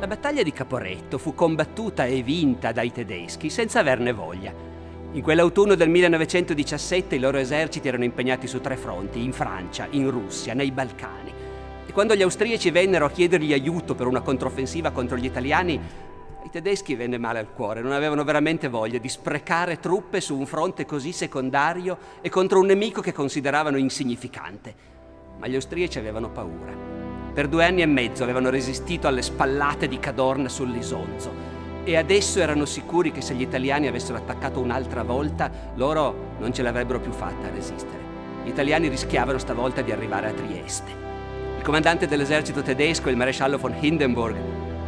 La battaglia di Caporetto fu combattuta e vinta dai tedeschi senza averne voglia. In quell'autunno del 1917 i loro eserciti erano impegnati su tre fronti, in Francia, in Russia, nei Balcani. E quando gli austriaci vennero a chiedergli aiuto per una controffensiva contro gli italiani, ai tedeschi venne male al cuore, non avevano veramente voglia di sprecare truppe su un fronte così secondario e contro un nemico che consideravano insignificante. Ma gli austriaci avevano paura. Per due anni e mezzo avevano resistito alle spallate di Cadorna sull'Isonzo e adesso erano sicuri che se gli italiani avessero attaccato un'altra volta, loro non ce l'avrebbero più fatta a resistere. Gli italiani rischiavano stavolta di arrivare a Trieste. Il comandante dell'esercito tedesco, il maresciallo von Hindenburg,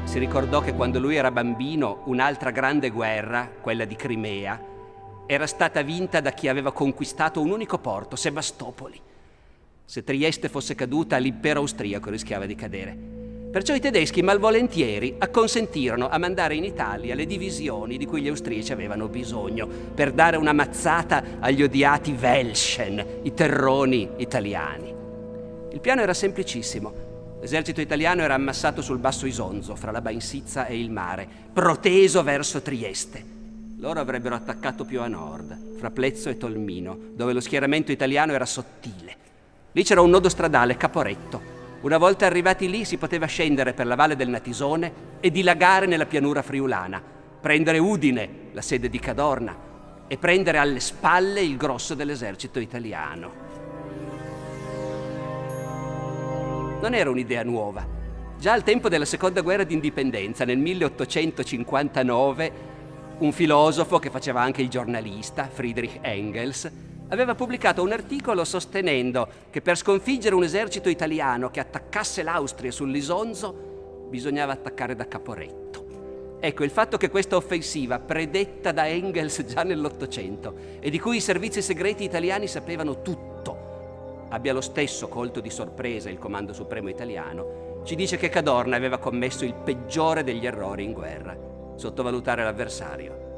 si ricordò che quando lui era bambino un'altra grande guerra, quella di Crimea, era stata vinta da chi aveva conquistato un unico porto, Sebastopoli. Se Trieste fosse caduta, l'impero austriaco rischiava di cadere. Perciò i tedeschi malvolentieri acconsentirono a mandare in Italia le divisioni di cui gli austriaci avevano bisogno per dare una mazzata agli odiati Welschen, i terroni italiani. Il piano era semplicissimo. L'esercito italiano era ammassato sul basso Isonzo, fra la Bainsizza e il mare, proteso verso Trieste. Loro avrebbero attaccato più a nord, fra Plezzo e Tolmino, dove lo schieramento italiano era sottile. Lì c'era un nodo stradale, Caporetto. Una volta arrivati lì si poteva scendere per la valle del Natisone e dilagare nella pianura friulana, prendere Udine, la sede di Cadorna, e prendere alle spalle il grosso dell'esercito italiano. Non era un'idea nuova. Già al tempo della seconda guerra d'indipendenza, nel 1859, un filosofo che faceva anche il giornalista, Friedrich Engels, aveva pubblicato un articolo sostenendo che per sconfiggere un esercito italiano che attaccasse l'Austria sull'Isonzo bisognava attaccare da Caporetto. Ecco, il fatto che questa offensiva, predetta da Engels già nell'Ottocento e di cui i servizi segreti italiani sapevano tutto, abbia lo stesso colto di sorpresa il Comando Supremo italiano, ci dice che Cadorna aveva commesso il peggiore degli errori in guerra, sottovalutare l'avversario.